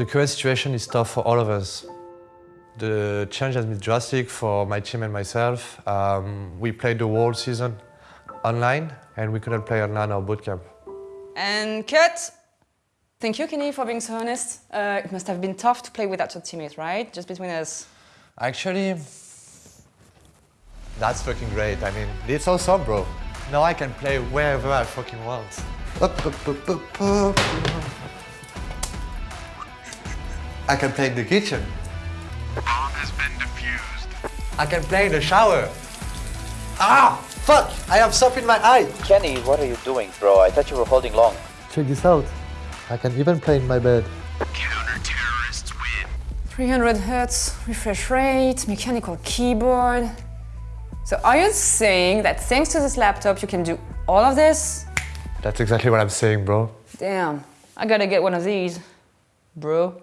The current situation is tough for all of us. The change has been drastic for my team and myself. Um, we played the whole season online and we couldn't play online or bootcamp. And cut! Thank you, Kenny, for being so honest. Uh, it must have been tough to play without your teammate, right? Just between us. Actually, that's fucking great. I mean, it's awesome, bro. Now I can play wherever I fucking want. I can play in the kitchen. Bomb has been defused. I can play in the shower. Ah, fuck! I have soap in my eye. Kenny, what are you doing, bro? I thought you were holding long. Check this out. I can even play in my bed. Counter-terrorists win. 300 hertz, refresh rate, mechanical keyboard. So are you saying that thanks to this laptop you can do all of this? That's exactly what I'm saying, bro. Damn, I gotta get one of these, bro.